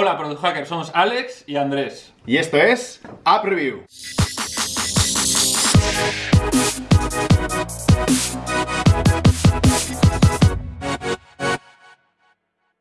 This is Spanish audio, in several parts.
Hola, Product Hackers, somos Alex y Andrés. Y esto es App Review.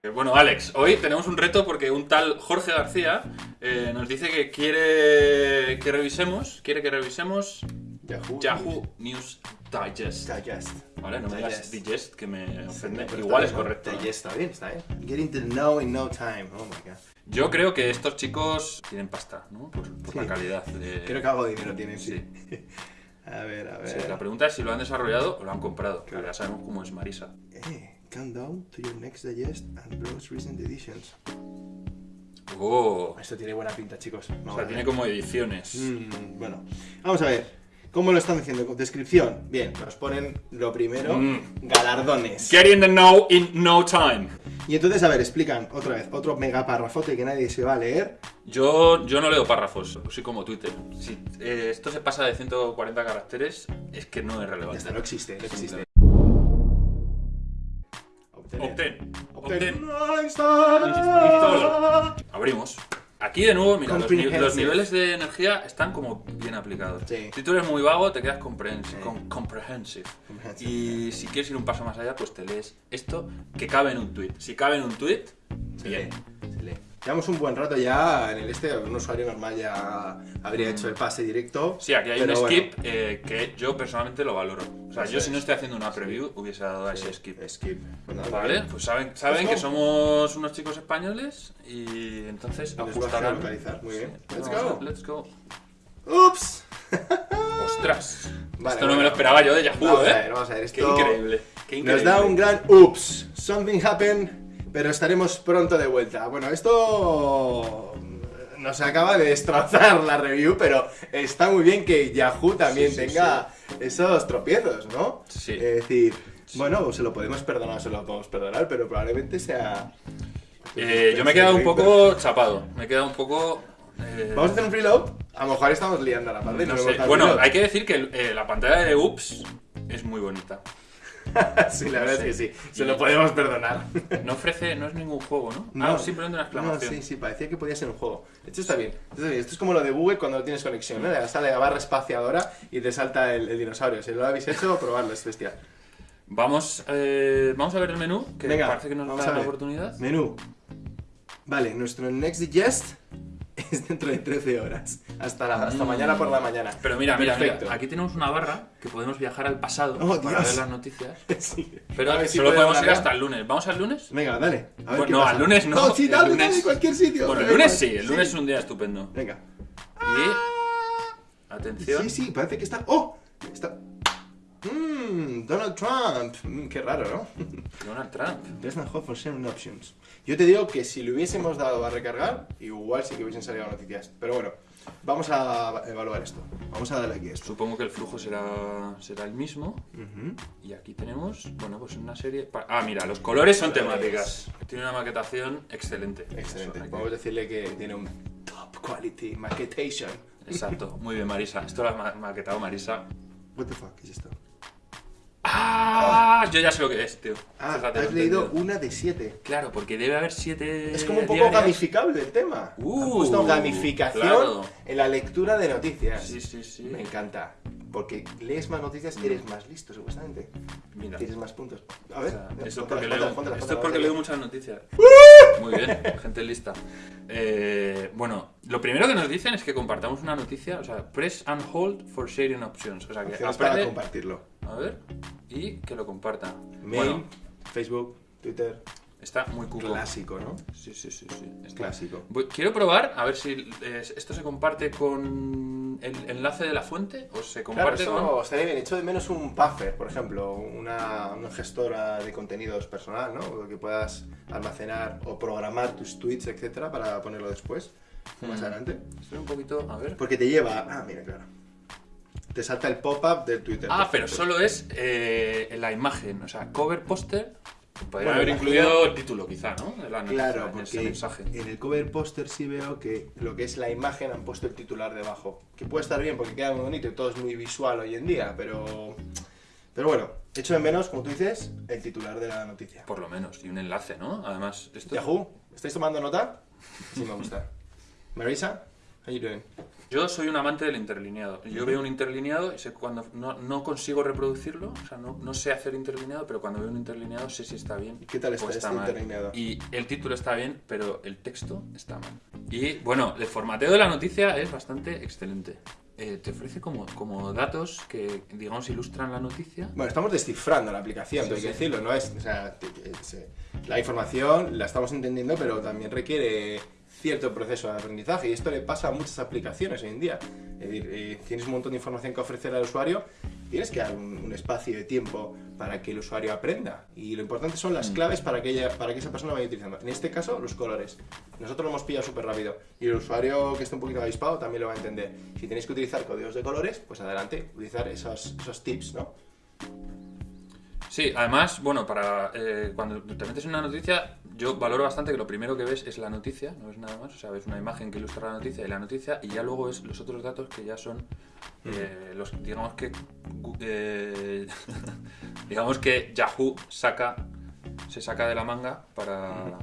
Eh, Bueno, Alex, hoy tenemos un reto porque un tal Jorge García eh, nos dice que quiere que revisemos, quiere que revisemos Yahoo. Yahoo News Digest. Digest. Vale, no me digas Digest. que me ofende. Pero Igual es correcto. Digest está bien, está bien. Getting to know in no time. Oh my god. Yo creo que estos chicos tienen pasta, ¿no? Por, por Sí. la calidad de... Creo que algo de dinero tienen, sí. Sí. a ver, a ver. Sí, la pregunta es si lo han desarrollado o lo han comprado. que Claro. Ya sabemos cómo es Marisa. Eh, countdown to your next digest and browse recent editions. Oh, Esto tiene buena pinta, chicos. o sea, tiene como ediciones. Mm, bueno, vamos a ver. ¿Cómo lo están diciendo? Descripción. Bien, nos ponen lo primero, Mm. galardones. Get in the know in no time. Y entonces, a ver, explican otra vez, otro mega parrafote que nadie se va a leer. Yo, yo no leo párrafos, soy como Twitter. Si eh, esto se pasa de 140 caracteres, es que no es relevante. no existe, no existe. Obtener. Install. Abrimos. Aquí de nuevo, mira, los, niveles de energía están como bien aplicados. Sí. Si tú eres muy vago, te quedas comprehensive. Sí. com- comprehensive. Comprehensive, Y si quieres ir un paso más allá, pues te lees esto que cabe en un tweet. Si cabe en un tweet, Se bien. lee, se lee. Llevamos un buen rato ya en el este, un usuario normal ya habría hecho el pase directo. Sí, aquí hay un bueno, skip eh, que yo personalmente lo valoro. O sea, yo si es. no estoy haciendo una preview, hubiese dado a ese skip. Skip. Bueno, Vale, pues saben, saben Let's que go. somos unos chicos españoles y entonces a ajustarán. localizar, muy bien. Sí. Let's go. a- Let's go. ¡Ups! ¡Ostras! Vale, Esto no me bueno. lo esperaba yo de Yahoo, Vamos a ¿eh? ver, vamos a ver. Qué Esto increíble. Qué Nos increíble. da un gran ups. Something happened, pero estaremos pronto de vuelta. Bueno, esto nos acaba de destrozar la review, pero está muy bien que Yahoo también Sí, sí, tenga esos tropiezos, ¿no? Sí. Es decir, bueno, se lo podemos perdonar, se lo podemos perdonar, pero probablemente sea... Eh, yo me he quedado un poco chapado. Me he quedado un poco. eh, Vamos a hacer un freeload. A lo mejor estamos liando a la parte. no no sé. Bueno, hay que decir que eh, la pantalla de Ups es muy bonita. sí, la verdad es que Sí. Se lo podemos perdonar. No ofrece, no es ningún juego, ¿no? No. Ah, simplemente una exclamación. No, sí, sí, parecía que podía ser un juego. De hecho, está bien. Esto, es como lo de Google cuando no tienes conexión, ¿no? Le a la barra espaciadora y te salta el, el dinosaurio. Si lo habéis hecho, probarlo, es bestial. Vamos, eh, vamos a ver el menú, que Venga, parece que nos da la oportunidad. Menú. Vale, nuestro next digest es dentro de 13 horas. Hasta, la- hasta Mm. mañana por la mañana. Pero mira, mira, mira, aquí tenemos una barra que podemos viajar al pasado Oh, para Dios. ver las noticias. Sí. Pero A ver si solo podemos ir hasta el lunes. ¿Vamos al lunes? Venga, dale. A ver Bueno, qué no, pasa. al lunes no, No, sí, dale, lunes- dale, cualquier sitio. Bueno, el lunes sí, el lunes es un día estupendo. Venga. Y. Atención. Sí, sí, parece que está. ¡Oh! Está. Mmm, Donald Trump. Mm, qué raro, ¿no? Donald Trump. There's hope for options. Yo te digo que si le hubiésemos dado a recargar, igual sí que hubiesen salido noticias. Pero bueno, vamos a evaluar esto. Vamos a darle aquí esto. Supongo que el flujo será, será el mismo. Y aquí tenemos, bueno, pues una serie. Ah, mira, los colores son temáticas. Tiene una maquetación excelente. Excelente. Podemos decirle que tiene un top quality maquetation. Exacto, muy bien, Marisa. Esto lo ha ma- maquetado Marisa. What the fuck, ¿qué es esto? ¡Ah! Yo ya sé lo que es, tío. Ah, Fíjate, has leído una de siete. Claro, porque debe haber siete. Es como un poco diarias. gamificable el tema. Uh, Han puesto gamificación claro. en la lectura de noticias. Sí, sí, sí. Me encanta. Porque lees más noticias, eres más listo, supuestamente. Mira. Tienes más puntos. A O ver, sea, ponte Eso es porque, leo, esto es porque leo muchas noticias. Muy bien, gente lista. Eh, bueno, lo primero que nos dicen es que compartamos una noticia, o sea, press and hold for sharing options. O sea, que Opciones para aprende, compartirlo. A ver, y que lo comparta. Mail, Bueno, Facebook, Twitter. está muy cuco. Clásico, ¿no? Sí, sí, sí, sí. está- Clásico. Voy- Quiero probar a ver si eh, esto se comparte con el enlace de la fuente o se Claro, comparte eso con... estaría bien. Hecho de menos un buffer, por ejemplo, una, una gestora de contenidos personal, ¿no? Que puedas almacenar o programar tus tweets, etcétera, para ponerlo después, más Mm. adelante. Estoy un poquito... A ver... Porque te lleva. Ah, mira, claro. Te salta el pop-up del Twitter. Ah, pero solo es eh, la imagen, o sea, cover póster. Podría Bueno, haber incluido el título, quizá, ¿no? La Claro, en ese porque mensaje. en el cover póster sí veo que lo que es la imagen han puesto el titular debajo. Que puede estar bien porque queda muy bonito y todo es muy visual hoy en día, pero. Pero bueno, echo de menos, como tú dices, el titular de la noticia. Por lo menos, y un enlace, ¿no? Además, esto. Yahoo, ¿estáis tomando nota? Sí me gusta. Marisa, how you doing? Yo soy un amante del interlineado. Yo veo un interlineado y sé cuando no, no consigo reproducirlo, o sea, no, no sé hacer interlineado, pero cuando veo un interlineado sé si está bien. ¿Y qué tal está o este mal. interlineado? Y el título está bien, pero el texto está mal. Y bueno, el formateo de la noticia es bastante excelente. Eh, te ofrece como, como datos que, digamos, ilustran la noticia. Bueno, estamos descifrando la aplicación, Sí, tengo que sí. decirlo, ¿no? Es, o sea, la información la estamos entendiendo, pero también requiere cierto proceso de aprendizaje y esto le pasa a muchas aplicaciones hoy en día. Es decir, eh, tienes un montón de información que ofrecer al usuario, tienes que dar un, un espacio de tiempo para que el usuario aprenda y lo importante son las claves para que, ella, para que esa persona vaya utilizando. En este caso, los colores. Nosotros lo hemos pillado súper rápido y el usuario que esté un poquito avispado también lo va a entender. Si tenéis que utilizar códigos de colores, pues adelante, utilizar esos, esos tips, ¿no? Sí, además, bueno, para eh, cuando te metes en una noticia, yo valoro bastante que lo primero que ves es la noticia, no ves nada más, o sea, ves una imagen que ilustra la noticia y la noticia, y ya luego ves los otros datos que ya son eh, los, digamos que, eh, digamos que Yahoo saca, se saca de la manga para,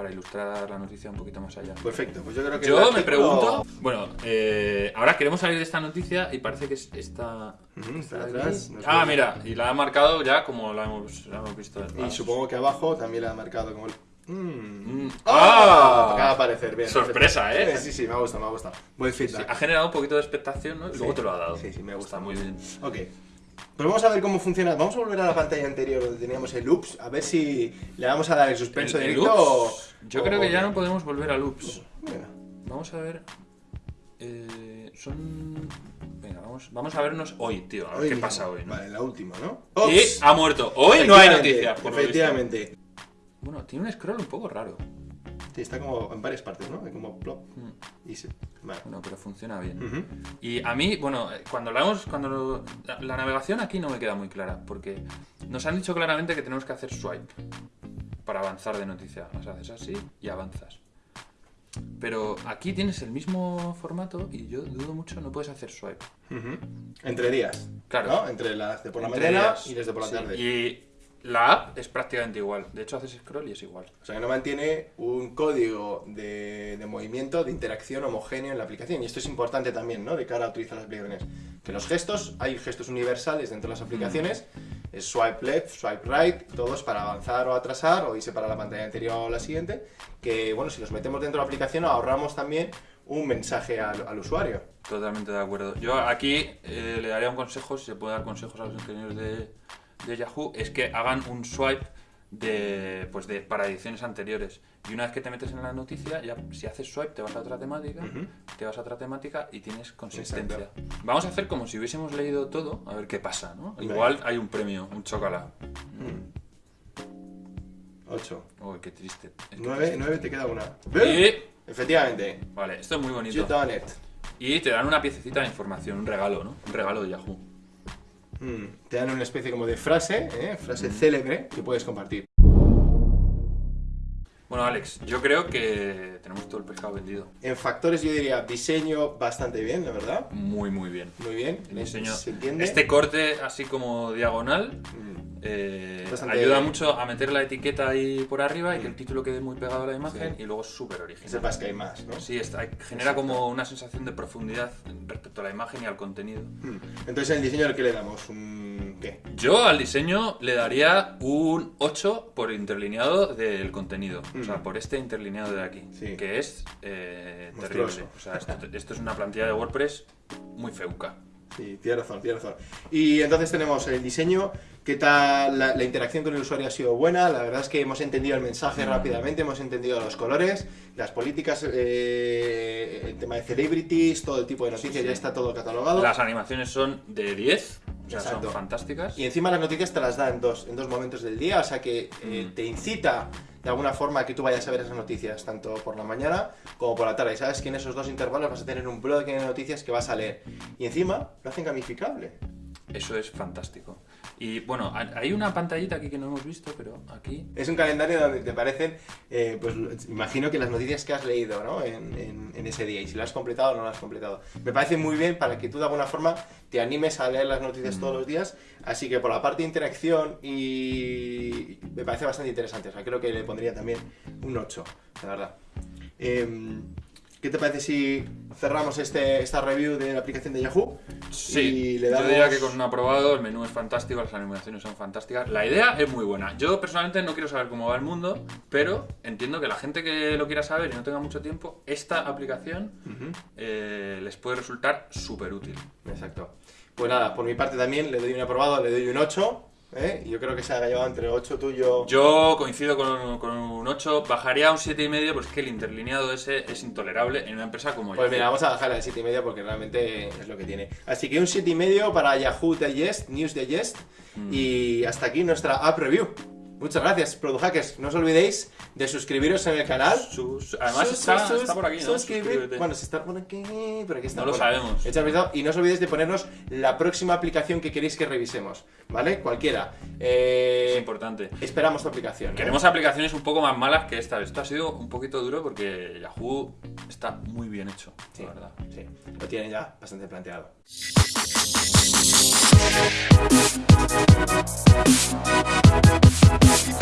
para ilustrar la noticia un poquito más allá. Perfecto, pues yo creo que... Yo me artículo- pregunto, bueno, eh, ahora queremos salir de esta noticia y parece que es esta... Está nos Ah, mira, y la ha marcado ya como la hemos, la hemos visto. Y supongo que abajo también le ha marcado como el... Mm. Mm. ¡Ah! ¡Ah! Acaba de aparecer, bien. Sorpresa. ¿eh? Sí, sí, me ha gustado, me ha gustado. Buen Sí, feedback. ha generado un poquito de expectación, ¿no? Y luego Sí. te lo ha dado. Sí, sí, me gusta. Está muy bien. Ok. Pues vamos a ver cómo funciona. Vamos a volver a la pantalla anterior donde teníamos el loops, a ver si le vamos a dar el suspenso El- directo o- Yo o- creo que ya no podemos volver a loops. Venga. Vamos a ver. eh, son. Venga, vamos, vamos a vernos hoy, tío. A ver Hoy qué mismo. pasa hoy, ¿no? Vale, la última, ¿no? Y ha muerto. Hoy no hay noticias, por lo visto. Efectivamente. Bueno, tiene un scroll un poco raro. Sí, está como en varias partes, ¿no? Hay como plop Mm. y se... Vale. Bueno, pero funciona bien. Y a mí, bueno, cuando hablamos, cuando lo- la, la navegación aquí no me queda muy clara, porque nos han dicho claramente que tenemos que hacer swipe para avanzar de noticia. O sea, haces así y avanzas. Pero aquí tienes el mismo formato y yo dudo mucho, no puedes hacer swipe. Entre días. Claro. ¿no? Entre las de por la mañana y las de por la sí. tarde. Y la app es prácticamente igual. De hecho, haces scroll y es igual. O sea que no mantiene un código de, de movimiento, de interacción homogéneo en la aplicación. Y esto es importante también, ¿no? De cara a utilizar las aplicaciones. Que los gestos, hay gestos universales dentro de las aplicaciones. Es swipe left, swipe right, todos para avanzar o atrasar, o irse para la pantalla anterior o la siguiente. Que, bueno, si los metemos dentro de la aplicación, ahorramos también un mensaje al, al usuario. Totalmente de acuerdo. Yo aquí eh, le daría un consejo, si se puede dar consejos a los ingenieros de, de Yahoo, es que hagan un swipe de, pues de, para ediciones anteriores. Y una vez que te metes en la noticia, ya si haces swipe te vas a otra temática, te vas a otra temática y tienes consistencia. Exacto. Vamos a hacer como si hubiésemos leído todo, a ver qué pasa, ¿no? Igual hay un premio, un chocolate. 8. Uy, qué triste. Es que 9, triste. 9 te queda una. Y, Efectivamente. vale, esto es muy You bonito. done it. Y te dan una piececita de información, un regalo, ¿no? Un regalo de Yahoo. Mm, Te dan una especie como de frase, ¿eh? frase célebre que puedes compartir. Bueno, Alex, yo creo que tenemos todo el pescado vendido. En factores yo diría diseño bastante bien, la verdad. Muy, muy bien. Muy bien. El diseño. ¿Se entiende? Este corte así como diagonal Mm, eh, ayuda mucho a meter la etiqueta ahí por arriba y que el título quede muy pegado a la imagen Sí. y luego es súper Que original. sepas que hay más, ¿no? Sí, está, genera como una sensación de profundidad respecto a la imagen y al contenido. Mm. Entonces, en el diseño, ¿qué le damos? ¿Un qué? Yo al diseño le daría un 8 por interlineado del contenido. O sea, Mm. por este interlineado de aquí. Sí. Que es eh, terrible. O sea, esto, esto es una plantilla de WordPress muy feuca. Sí, tiene razón, tiene razón. Y entonces tenemos el diseño, qué tal la, la interacción con el usuario ha sido buena, la verdad es que hemos entendido el mensaje rápidamente, hemos entendido los colores, las políticas, eh, el tema de celebrities, todo el tipo de noticias, sí. ya está todo catalogado. Las animaciones son de 10, o sea, son fantásticas. Y encima las noticias te las da en dos, en dos momentos del día, o sea que eh, Mm. te incita de alguna forma a que tú vayas a ver esas noticias, tanto por la mañana como por la tarde. Y sabes que en esos dos intervalos vas a tener un blog de noticias que vas a leer. Y encima lo hacen gamificable. Eso es fantástico. Y bueno, ha- hay una pantallita aquí que no hemos visto, pero aquí... Es un calendario donde te aparecen, eh, pues imagino que las noticias que has leído ¿no? en, en- en ese día y si lo has completado o no lo has completado. Me parece muy bien para que tú de alguna forma te animes a leer las noticias todos los días. Así que por la parte de interacción y me parece bastante interesante. O sea, creo que le pondría también un 8, la verdad. Em, ¿Qué te parece si cerramos este, esta review de la aplicación de Yahoo? Sí, Y le yo damos- diría que con un aprobado, el menú es fantástico, las animaciones son fantásticas, la idea es muy buena. Yo personalmente no quiero saber cómo va el mundo, pero entiendo que la gente que lo quiera saber y no tenga mucho tiempo, esta aplicación eh, les puede resultar súper útil. Exacto. Pues nada, por mi parte también le doy un aprobado, le doy un 8. ¿Eh? Yo creo que se ha llevado entre 8 tuyo. Yo coincido con, con un 8, bajaría a un 7,5, pues que el interlineado ese es intolerable en una empresa como Pues mira, vamos a bajar al 7,5 porque realmente es lo que tiene. Así que un 7,5 para Yahoo Digest, News Digest. Mm. Y hasta aquí nuestra app review. Muchas gracias, Product Hackers. No os olvidéis de suscribiros en el canal. Sus- además Sus- está, sus- está por aquí, ¿no? suscribir. Bueno, si está por aquí, por aquí está. No lo sabemos. echad vistazo Y no os olvidéis de ponernos la próxima aplicación que queréis que revisemos. ¿Vale? Cualquiera. Eh, es importante. Esperamos tu aplicación. ¿no? Queremos aplicaciones un poco más malas que esta. Esto ha sido un poquito duro porque Yahoo está muy bien hecho, Sí, la verdad. sí, lo tienen ya bastante planteado. 인스톨